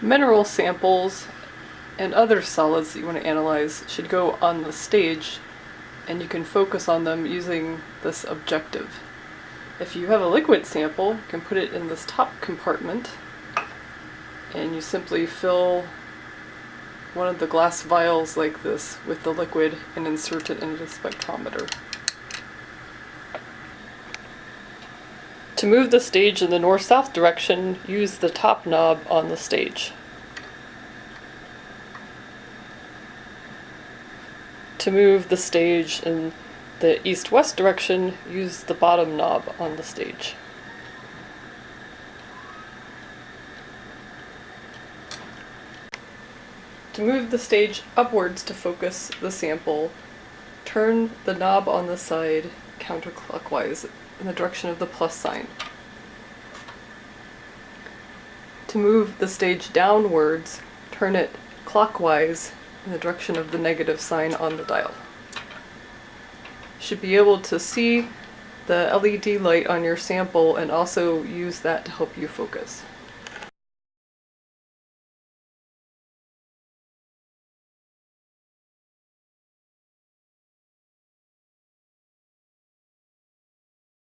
Mineral samples and other solids that you want to analyze should go on the stage and you can focus on them using this objective. If you have a liquid sample, you can put it in this top compartment and you simply fill one of the glass vials like this with the liquid and insert it into the spectrometer. To move the stage in the north-south direction, use the top knob on the stage. To move the stage in the east-west direction, use the bottom knob on the stage. To move the stage upwards to focus the sample, turn the knob on the side counterclockwise in the direction of the plus sign. To move the stage downwards, turn it clockwise in the direction of the negative sign on the dial. You should be able to see the LED light on your sample and also use that to help you focus.